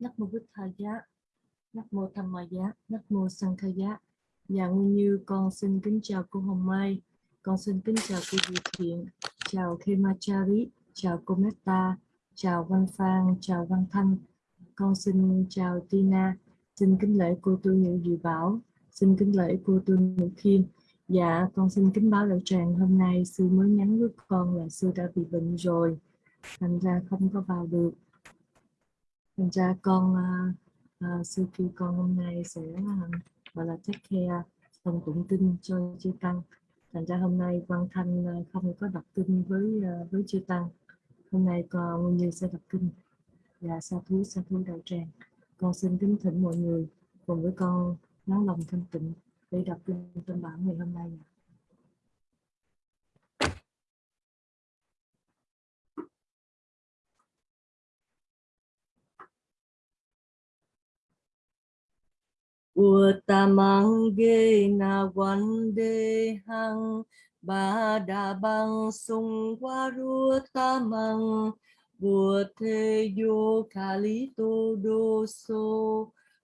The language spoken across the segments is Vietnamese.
Nắc mô Bích Tha Giá, Nắc mô Tham Ma Giá, Nắc mô Sang Kha Giá. nhà Nguyên Như con xin kính chào cô Hồng Mai, Con xin kính chào cô Diệu Thiện, chào Khemachari, chào cô Meta, chào Văn Phan, chào Văn Thanh. Con xin chào Tina, xin kính lễ cô Tu Nhữ Dự Bảo, xin kính lễ cô Tu Nhữ Khiêm. Dạ, con xin kính báo đạo tràng hôm nay sư mới nhắn với con là sư đã bị bệnh rồi, thành ra không có vào được. Thành ra con uh, uh, sư khi con hôm nay sẽ uh, gọi là take care phần tụng kinh cho chư tăng. Thành ra hôm nay quan thanh ờ, không có đọc kinh với ờ, với chư tăng. Hôm nay con nguyên như sẽ đọc kinh và dạ, sa thú sa thú đạo tràng. Con xin kính thỉnh mọi người cùng với con nói lòng thanh tịnh để đọc kinh tâm bản ngày hôm nay. Uttamang ge na vande hang ba đà băng sung qua ru tamang bùa thế kha lý tô đô sô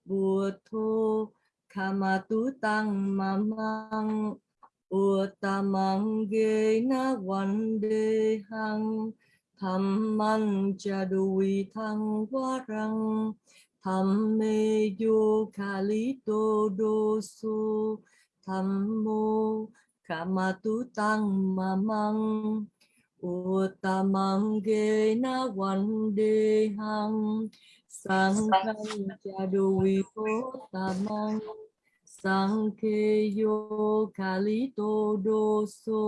bùa thô kama tu tăng ma mang. Ua ta mang ghê na vande hang tham man cha đùi thăng qua răng tham mê yo kali tô đô su tham mô kama tu tăng ma mang uttamang ge na văn đề hằng sang khăn cha đô vi cô tamang sang khe yo kali tô đô su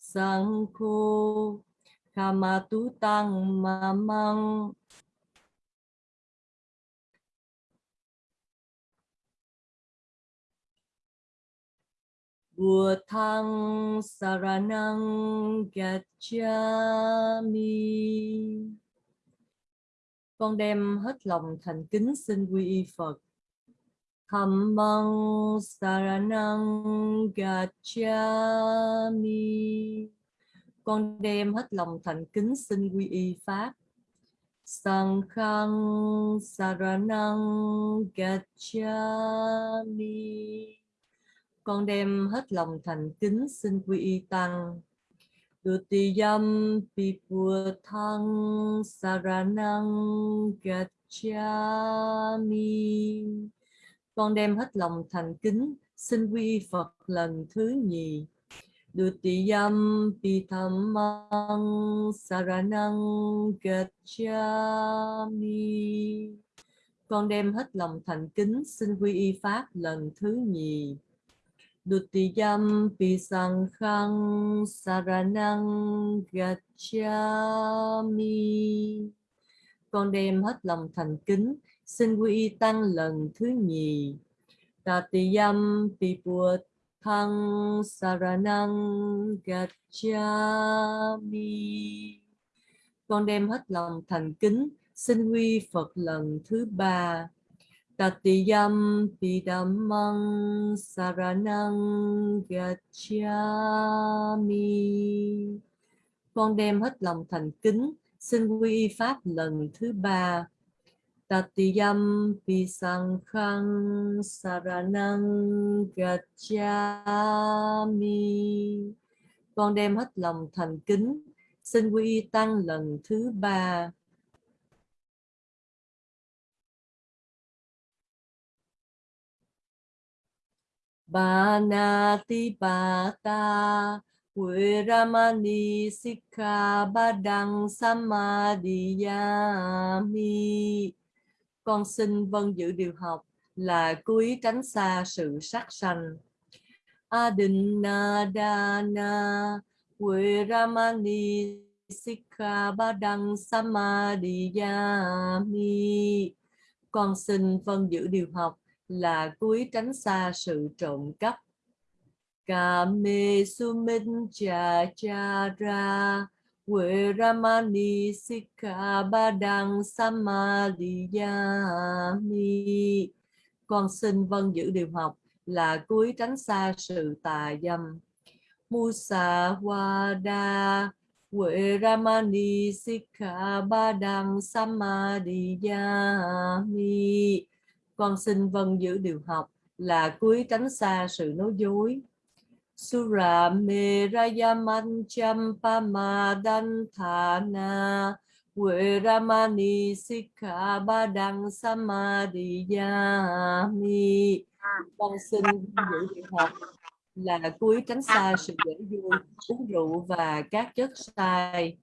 sang khô kama tu tăng ma Bhutang thăng saranang gacchami. Con đem hết lòng thành kính xin quy y Phật. Dhammang saranang gacchami. Con đem hết lòng thành kính xin quy y Pháp. Sankhang saranang gacchami con đem hết lòng thành kính xin quy y tăng. Dutiyam pipua thang saranang gacchami Con đem hết lòng thành kính xin quy y Phật lần thứ nhì. Dutiyam pithamang saranang gacchami Con đem hết lòng thành kính xin quy y Pháp lần thứ nhì. Dutiyam pisankhang saranang gacchami. Con đem hết lòng thành kính, xin quy y tăng lần thứ nhì. Tatiyam pipua thăng saranang gacchami. Con đem hết lòng thành kính, xin quy Phật lần thứ ba. Tatiyam Pidammang Saranang Gacchami. Con đem hết lòng thành kính, xin quy pháp lần thứ ba. Tatiyam Pisankhang Saranang Gacchami. Con đem hết lòng thành kính, xin quy tăng lần thứ ba. Banati Bata Viramani Sikha Badang Samadhiyami Con xin vâng giữ điều học là cúi tránh xa sự sát sanh. Adinadana Viramani Sikha Badang Samadhiyami Con xin vâng giữ điều học là cúi tránh xa sự trộm cắp. Kame sumin cha cha ra Quệ Ramani Sikha Badang Samadhiyami Con xin vâng giữ điều học là cúi tránh xa sự tà dâm. Musa Wada Quệ Ramani Sikha Badang Samadhiyami con xin vâng giữ điều học là cuối tránh xa sự nói dối Sura Merayaman Champamadan Thana Veramani Sikha Badang Samadhiyami Con xin vâng giữ điều học là cuối tránh xa sự dễ vui, uống rượu và các chất sai.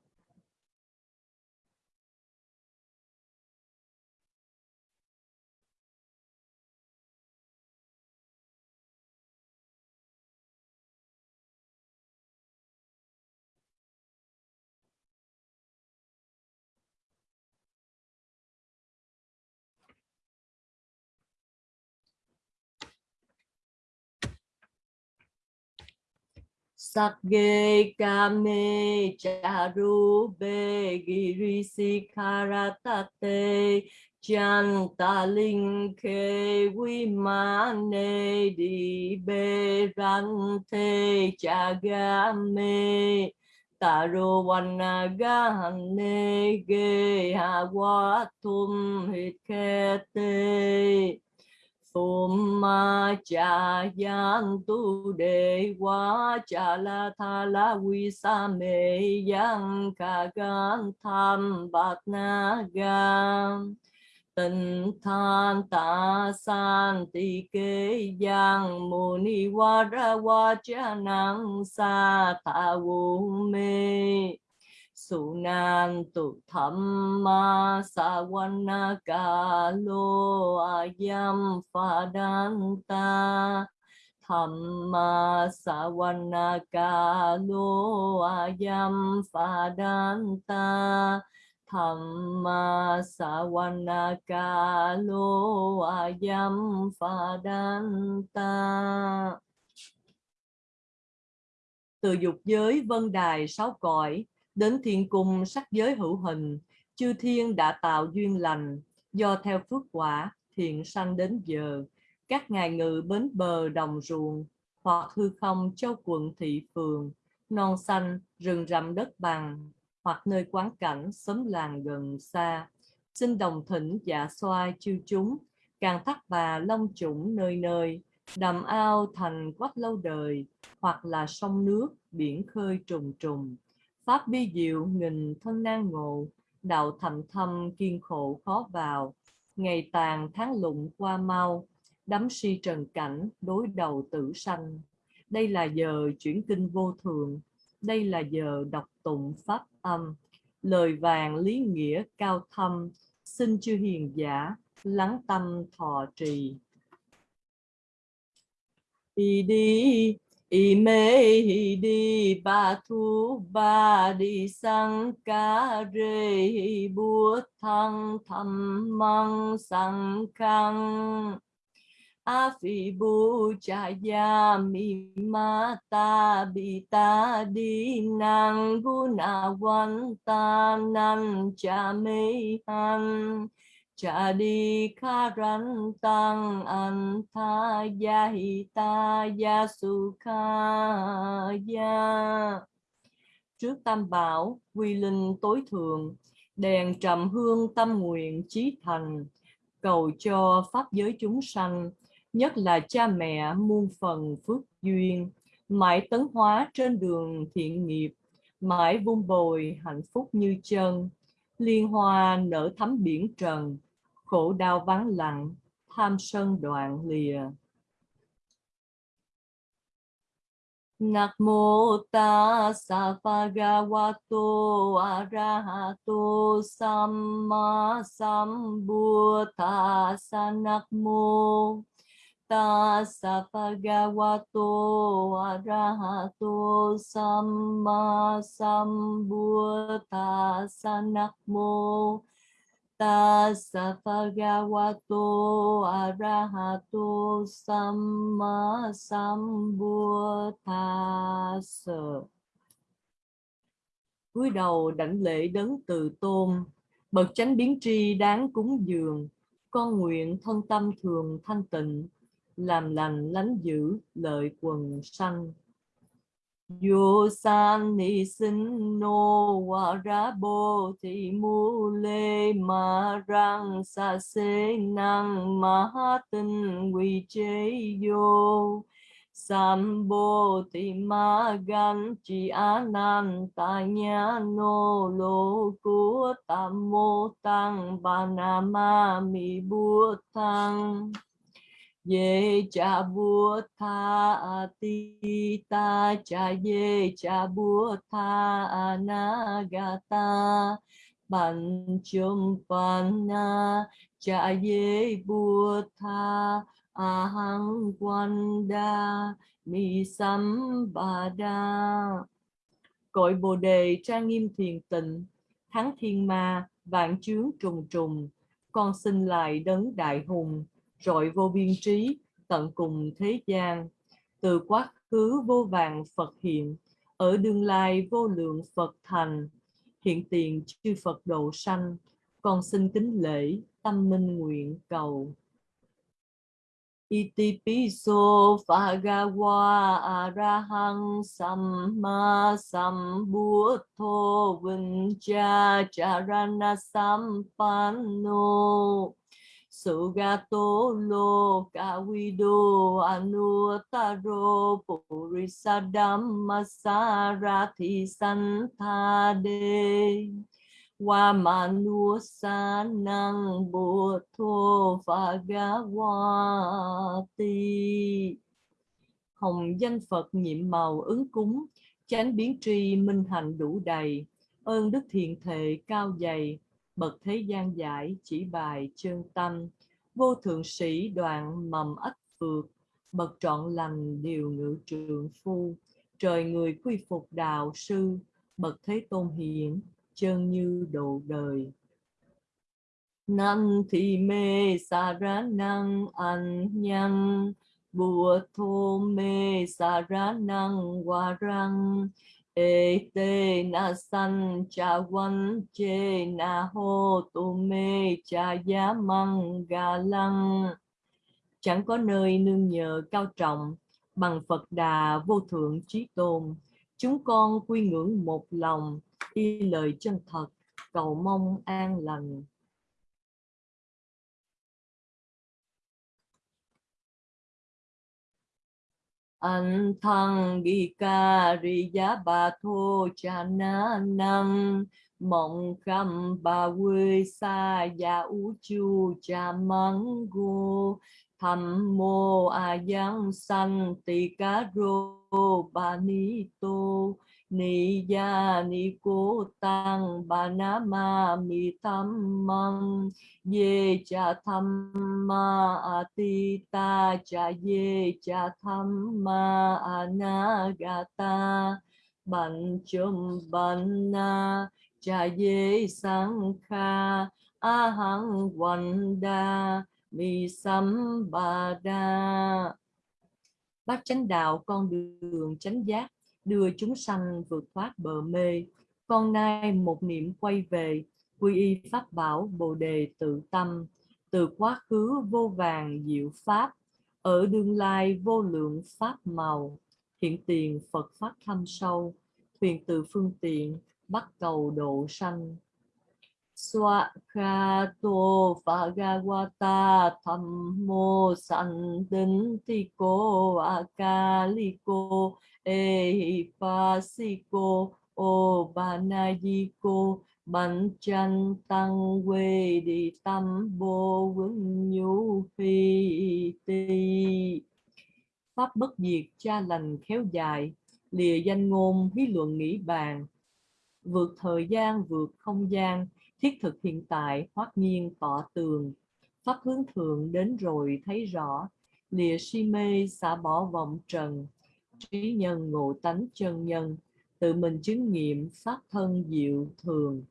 Sakge kame charube girisikharatate chantalinke vimane di berante chagame taro vanagane ge hawatum hitkete Summa cha yang tu de wa cha la tha la vi sa me yang ka gan tham bát na gan tình than ta san ti kế yang mô ni wa ra wa cha năng sa tha vô mê su nan tu tham ma sa ayam pha đan ta tham ma sa ayam pha đan ta tham ma sa ayam pha ta từ dục giới vân đài sáu cõi đến thiên cung sắc giới hữu hình, chư thiên đã tạo duyên lành, do theo phước quả, thiện sanh đến giờ, các ngài ngự bến bờ đồng ruộng, hoặc hư không châu quận thị phường, non xanh, rừng rậm đất bằng, hoặc nơi quán cảnh, xóm làng gần xa. Xin đồng thỉnh dạ xoa chư chúng, càng thắt bà long chủng nơi nơi, đầm ao thành quách lâu đời, hoặc là sông nước, biển khơi trùng trùng. Pháp bi diệu nghìn thân nan ngộ, đạo thầm thâm kiên khổ khó vào, ngày tàn tháng lụng qua mau, đắm si trần cảnh, đối đầu tử sanh. Đây là giờ chuyển kinh vô thường, đây là giờ đọc tụng pháp âm, lời vàng lý nghĩa cao thâm, xin chư hiền giả, lắng tâm thọ trì. Đi đi Ime di ba thu ba đi sang ca re búa thăng thầm măng sang khang. A phi bu cha ya mi ma ta bi ta đi nang. Gu na wan ta nan cha me han cha đi kha ran tăng an tha ya hi ta ya su kha ya trước tam bảo, quy linh tối thượng, đèn trầm hương tâm nguyện chí thành, cầu cho pháp giới chúng sanh, nhất là cha mẹ muôn phần phước duyên, mãi tấn hóa trên đường thiện nghiệp, mãi vun bồi hạnh phúc như chân liên hoa nở thắm biển trần, khổ đau vắng lặng, tham sân đoạn lìa. Namo tassa bhagavato arahato samma sambuddhassa Namo tassa bhagavato arahato samma sambuddhassa Namo tassa bhagavato arahato samma sambuddhassa cúi đầu đảnh lễ đấng từ tôn. Bậc chánh biến tri đáng cúng dường. Con nguyện thân tâm thường thanh tịnh làm lành, lánh giữ lợi quần sanh. Yo san ni sin no wa ra bo thì mu lê ma răng sa se năng ma ha tinh quy chế vô. Sam bo thì ma gan chi anan ta nha no lô của tam mô tăng ba na ma mi bua tăng ye cha bua tha ti ta cha ye cha bua tha anagata ban chum panna cha ye bua tha ahang quanda mi sambada cội bồ đề trang nghiêm thiền tịnh, thắng thiên ma, vạn chướng trùng trùng, con xin lại đấng đại hùng rọi vô biên trí, tận cùng thế gian. Từ quá khứ vô vàng phật hiện, ở đương lai vô lượng phật thành. Hiện tiền chư phật độ sanh, con xin kính lễ tâm minh nguyện cầu. Itipiso Phagawa Arahang Samma Sambuddho Vincha Charana Sampanno Sugato lo kawido anutaro purisadhamma sarathi santade wa manu sanang buddho phagawati hồng danh phật nhiệm màu ứng cúng, chánh biến tri minh hành đủ đầy, ơn đức thiện thệ cao dày bậc thế gian giải chỉ bài chân tâm. Vô thượng sĩ đoạn mầm ất phược, bậc trọn lành điều ngự trượng phu. Trời người quy phục đạo sư, bậc thế tôn hiển, chân như độ đời. Nam thì mê sa ra năng an nhân Bùa thô mê sa ra năng hòa răng. Ê tê na san cha văn chê na hô tu mê cha giá măng ga lăng. Chẳng có nơi nương nhờ cao trọng, Bằng Phật Đà vô thượng trí tôn. Chúng con quy ngưỡng một lòng, y lời chân thật, cầu mong an lành. An thăng ghi ca ri giá bà thô cha na năng. Mộng khăm bà quê xa ya u chu cha mắng gô. Thầm mô a giang san tỳ cá rô bà ni tô. Ni ya ni cô tăng ba na ma mi tham măng ye cha tham ma atita ta cha ye cha tham ma anagata ban chum ban na cha ye sang kha vanda mi sam ba đa bát chánh đạo con đường chánh giác đưa chúng sanh vượt thoát bờ mê. Con nay một niệm quay về, quy y pháp bảo Bồ đề tự tâm, từ quá khứ vô vàng diệu pháp, ở đương lai vô lượng pháp màu, hiện tiền Phật pháp thâm sâu, thuyền từ phương tiện, bắt cầu độ sanh. Swakato Bhagavata Thammo Sandintiko Akaliko Ehipasiko Obanayiko bánh chân Tăng Quê Đi Tâm vô vững Nhu Phi Ti. Pháp bất diệt, cha lành khéo dài, Lìa danh ngôn, hí luận nghĩ bàn. Vượt thời gian, vượt không gian, thiết thực hiện tại hoát nhiên tỏ tường. Pháp hướng thượng đến rồi thấy rõ, lìa si mê xả bỏ vọng trần. Trí nhân ngộ tánh chân nhân, tự mình chứng nghiệm pháp thân diệu thường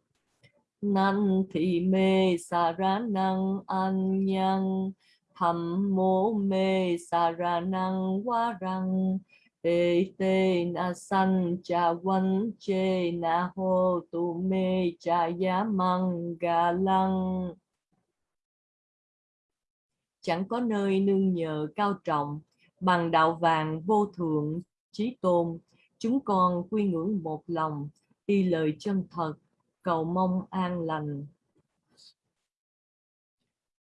năng thị mê xà ra năng an nhân thầm mô mê xà ra năng quá răng tê tê na san cha văn chê na hô tu mê cha giá măng gà lăng chẳng có nơi nương nhờ cao trọng, bằng đạo vàng vô thượng, trí tôn. Chúng con quy ngưỡng một lòng, y lời chân thật cầu mong an lành.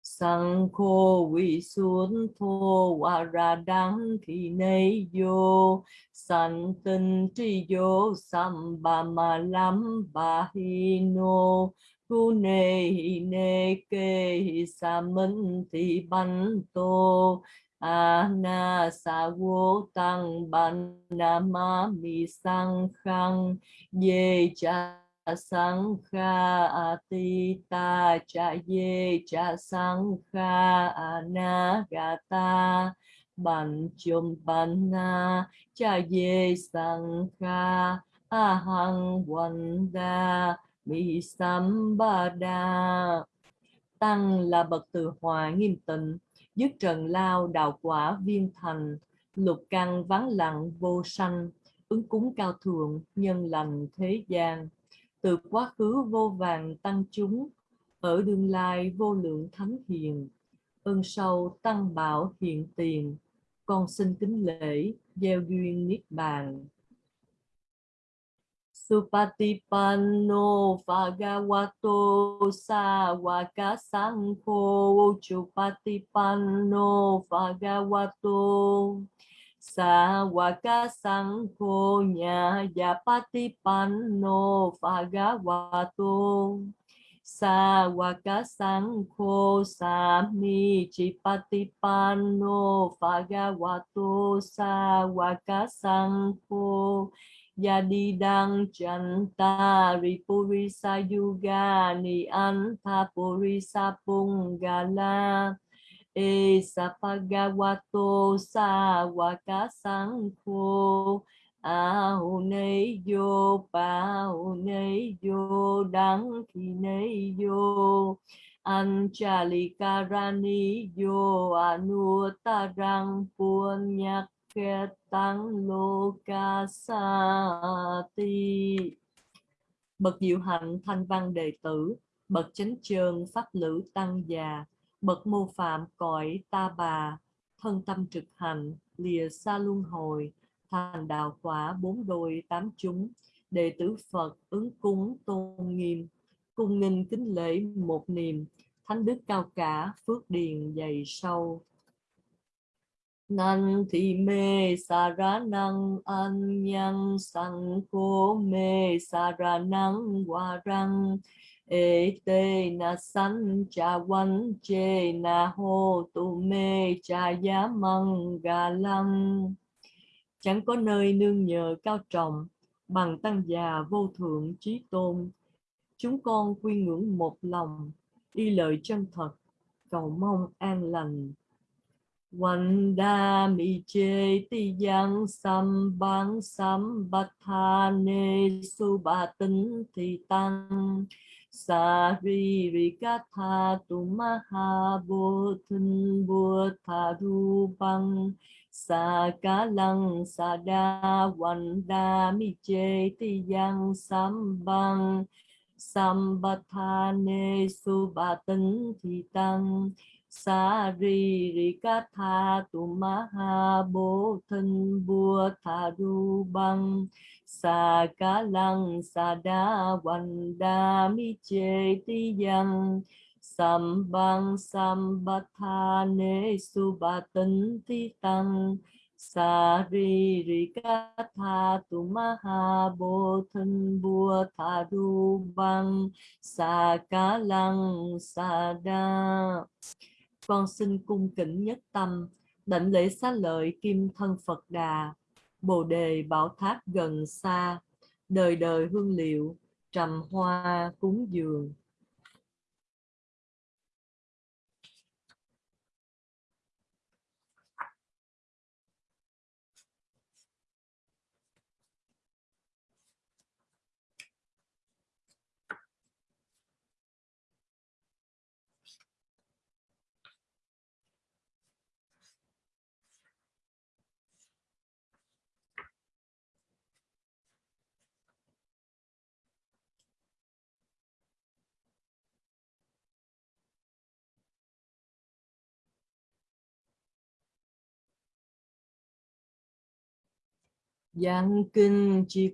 Sang khô vi xuống thô và ra đắng khi nay vô. San tinh tri vô sam ba ma lam ba hi no tu nê hi nê kê hi sa minh thị ban tô. Ana sa vô tăng ban na ma mi sang khang ye cha sang kha atita cha ye cha sang kha anagata ban chum ban na cha ye sang kha ahang wanda mi sambada tăng là bậc từ hòa nghiêm tịnh, dứt trần lao đạo quả viên thành, lục căn vắng lặng vô sanh, ứng cúng cao thượng, nhân lành thế gian từ quá khứ vô vàng tăng chúng, ở đương lai vô lượng thánh hiền. Ơn sâu tăng bảo hiện tiền, con xin kính lễ, gieo duyên niết bàn. Supatipanno Bhagavato Sawaka Sangho Chupatipanno Bhagavato Sawaka Sangho Nyayapatipanno Bhagavato. Sawaka Sangho Sami Chipatipanno Bhagavato. Sawaka sangko Yadidang Chanta Ripurisa Yuga Ni Anta Purisa Pungala E Sapagawato Sawaka Sangho Ahune yo Paune yo Đăng Khi nay yo Anchalikarani yo Anutarang Punyak tang lo ca sa ti bậc diệu hạnh thanh văn đệ tử, bậc chánh trường pháp lữ tăng già bậc mô phạm cõi ta bà, thân tâm trực hành, lìa xa luân hồi, thành đạo quả bốn đôi tám chúng. Đệ tử phật ứng cúng tôn nghiêm, cung nghinh kính lễ một niềm thánh đức cao cả phước điền dày sâu. Nan thì mê sa ra năng, an nhân sang cố mê sa ra năng hòa răng ê tê na san cha na ho tu me cha giá măng chẳng có nơi nương nhờ cao trọng bằng tăng già vô thượng trí tôn. Chúng con quy ngưỡng một lòng y lời chân thật, cầu mong an lành. Vanda mi chê ti yang sam bang sam bát tha ne su ba tinh thì tăng sa ri ri ca tha tu ma ha tha sa ca lăng sa đa vanda mi chê yang sam sambathane sam bát tha su ba tăng sa ri ri ca tha tu ma ha bố thân bua tha ru băng sa ca lăng sa đa văn đa mi chê ti yang sam bang sam ba tha ne su ba tân ti tăng sa ri ri ca tha tu ma ha bố thân bua tha ru băng sa ca lăng sa đa con xin cung kính nhất tâm đảnh lễ xá lợi kim thân Phật Đà, Bồ đề bảo tháp gần xa, đời đời hương liệu, trầm hoa cúng dường. Yang kinh chi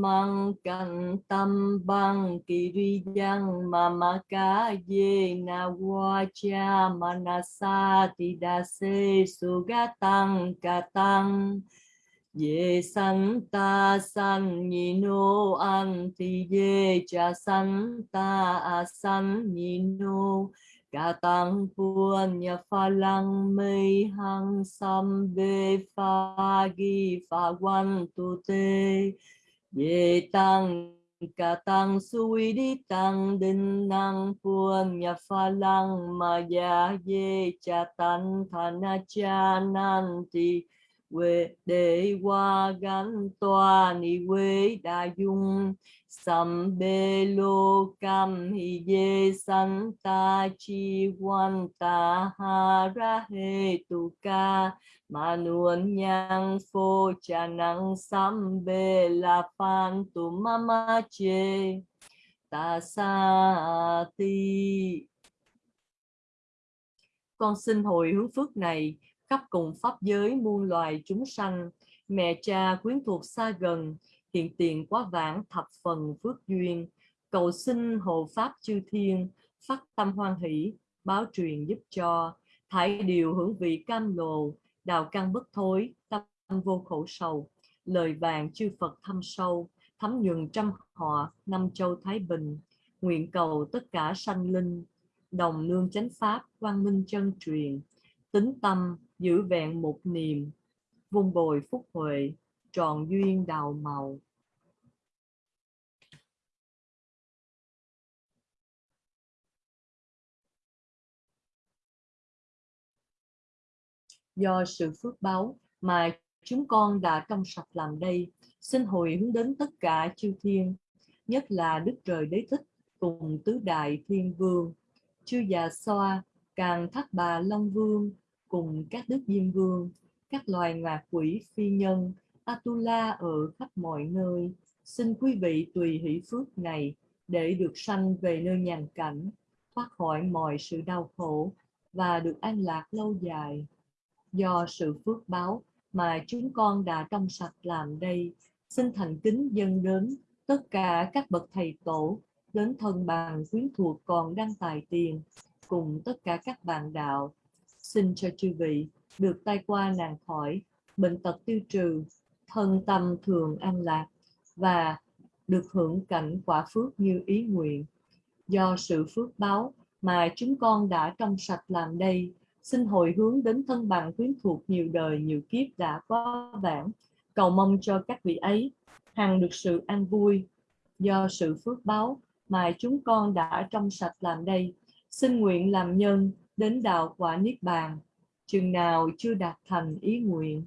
mang kantam bang kiriyang ca ye na wacha manasa tidase ca katang ye santa san nino anti ye cha santa ta nino san ni no nhà pha lăng mây hăng sam bê pha ghi pha quan tu tê. Ye tăng, ca tăng suy đi tăng đinh năng puan nhà pha lăng ma ya ye cha tăng thana cha nan ti quê đề qua gắn toa ni quê đa dung. Sam bê lô cam hi dê san ta chi quan ta ha ra hê tu ca. Mà nuôn nhang phô cha năng sam bê la phan tu mama che ta sa ti. Con xin hồi hướng phước này khắp cùng pháp giới muôn loài chúng sanh. Mẹ cha quyến thuộc xa gần, hiện tiền quá vãng, thập phần phước duyên. Cầu xin hộ pháp chư thiên, phát tâm hoan hỷ, báo truyền giúp cho. Thải điều hưởng vị cam lồ đào căn bất thối, tâm vô khổ sầu. Lời vàng chư Phật thâm sâu, thấm nhường trăm họ, năm châu Thái Bình. Nguyện cầu tất cả sanh linh, đồng nương chánh pháp, quang minh chân truyền. Tính tâm giữ vẹn một niềm vun bồi phúc huệ tròn duyên đào màu. Do sự phước báo mà chúng con đã trong sạch làm đây, xin hồi hướng đến tất cả chư thiên, nhất là đức trời đế thích cùng tứ đại thiên vương. Chư già xoa càng thác bà long vương cùng các đức diêm vương, các loài ngạ quỷ phi nhân atula ở khắp mọi nơi. Xin quý vị tùy hỷ phước này để được sanh về nơi nhàn cảnh, thoát khỏi mọi sự đau khổ và được an lạc lâu dài. Do sự phước báo mà chúng con đã trong sạch làm đây, xin thành kính dâng đến tất cả các bậc thầy tổ, đến thân bằng quyến thuộc còn đang tài tiền, cùng tất cả các bạn đạo xin cho chư vị, được tai qua nạn khỏi, bệnh tật tiêu trừ, thân tâm thường an lạc và được hưởng cảnh quả phước như ý nguyện. Do sự phước báo mà chúng con đã trong sạch làm đây, xin hồi hướng đến thân bằng quyến thuộc nhiều đời nhiều kiếp đã quá vãng. Cầu mong cho các vị ấy hằng được sự an vui. Do sự phước báo mà chúng con đã trong sạch làm đây, xin nguyện làm nhân đến đạo quả niết bàn chừng nào chưa đạt thành ý nguyện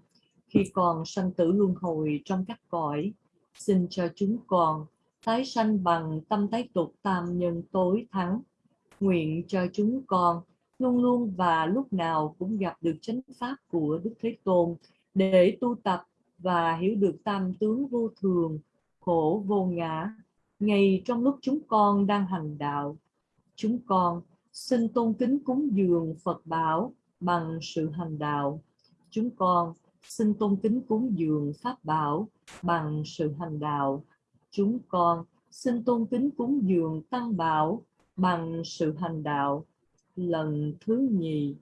khi còn sanh tử luân hồi trong các cõi xin cho chúng con tái sanh bằng tâm tái tục tam nhân tối thắng nguyện cho chúng con luôn luôn và lúc nào cũng gặp được chánh pháp của Đức Thế Tôn để tu tập và hiểu được tam tướng vô thường, khổ vô ngã. Ngay trong lúc chúng con đang hành đạo, chúng con xin tôn kính cúng dường Phật bảo bằng sự hành đạo. Chúng con xin tôn kính cúng dường Pháp bảo bằng sự hành đạo. Chúng con xin tôn kính cúng dường Tăng bảo bằng sự hành đạo lần thứ nhì,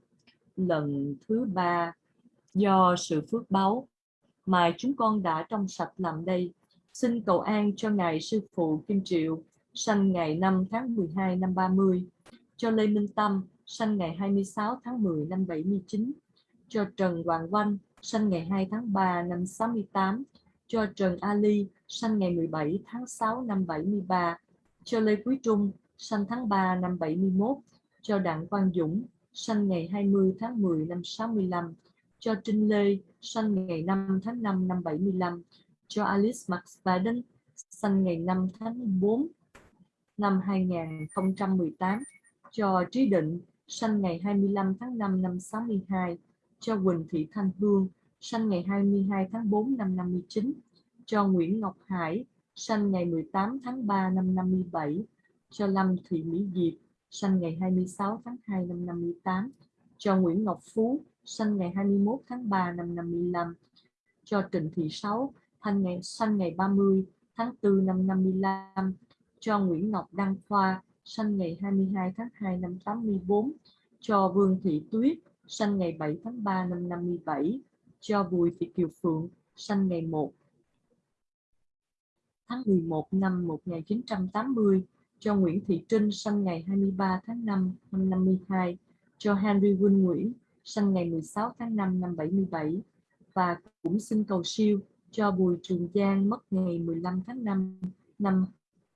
lần thứ ba do sự phước báu mà chúng con đã trong sạch làm đây. Xin cầu an cho Ngài Sư Phụ Kim Triệu, sanh ngày 5 tháng 12 năm 30, cho Lê Minh Tâm, sinh ngày 26 tháng 10 năm 79, cho Trần Hoàng Oanh, sinh ngày 2 tháng 3 năm 68, cho Trần Ali, sinh ngày 17 tháng 6 năm 73, cho Lê Quý Trung, sinh tháng 3 năm 71, cho Đặng Quang Dũng, sinh ngày 20 tháng 10 năm 65, cho Trinh Lê, sinh ngày 5 tháng 5 năm 75, cho Alice McSpadden, sinh ngày 5 tháng 4 năm 2018, cho Trí Định, sanh ngày 25 tháng 5 năm 62, cho Quỳnh Thị Thanh Hương, sanh ngày 22 tháng 4 năm 59, cho Nguyễn Ngọc Hải, sanh ngày 18 tháng 3 năm 57, cho Lâm Thị Mỹ Diệp, sinh ngày 26 tháng 2 năm 58, cho Nguyễn Ngọc Phú, sinh ngày 21 tháng 3 năm 55, cho Trịnh Thị Sáu, thanh ngày sanh ngày 30 tháng 4 năm 55 cho Nguyễn Ngọc Đăng Khoa sinh ngày 22 tháng 2 năm 84 cho Vương Thị Tuyết sinh ngày 7 tháng 3 năm 57 cho Bùi Thị Kiều Phượng sinh ngày 1 tháng 11 năm 1980 cho Nguyễn Thị Trinh sinh ngày 23 tháng 5 năm 52 cho Henry Win Nguyễn sinh ngày 16 tháng 5 năm 77 và cũng xin cầu siêu, cho Bùi Trường Giang mất ngày 15 tháng 5 năm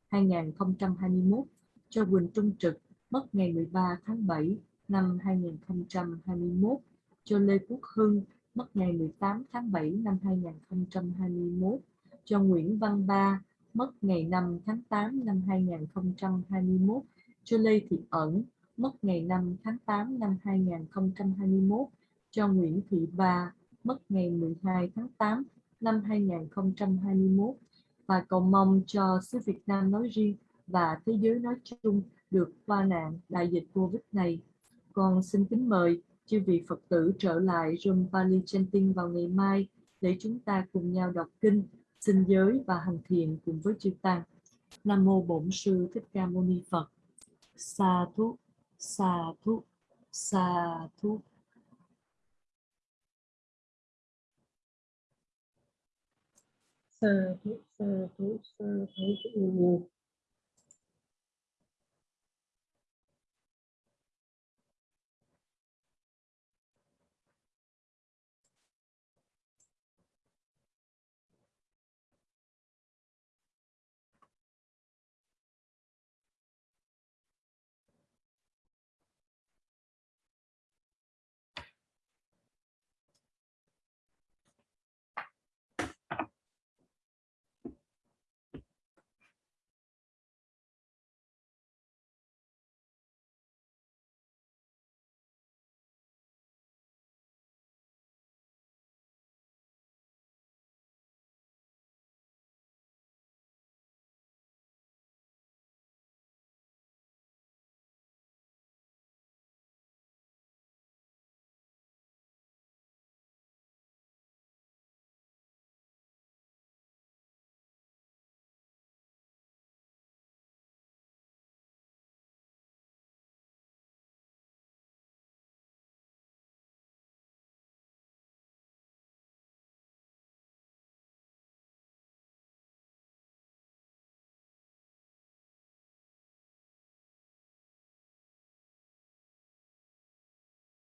2021 cho Quỳnh Trung Trực mất ngày 13 tháng 7 năm 2021 cho Lê Quốc Hưng mất ngày 18 tháng 7 năm 2021 cho Nguyễn Văn Ba mất ngày 5 tháng 8 năm 2021 cho Lê Thị Ẩn mất ngày 5 tháng 8 năm 2021 cho Nguyễn Thị Ba mất ngày 12 tháng 8 năm 2021 và cầu mong cho xứ Việt Nam nói riêng và thế giới nói chung được qua nạn đại dịch Covid này. Con xin kính mời chư vị Phật tử trở lại Rum Pali Chanting vào ngày mai để chúng ta cùng nhau đọc kinh, xin giới và hành thiền cùng với chư Tăng. Nam Mô Bổn Sư Thích Ca Mâu Ni Phật. Sa thú, sa thú, sa thú. sa thú sa thú sa thú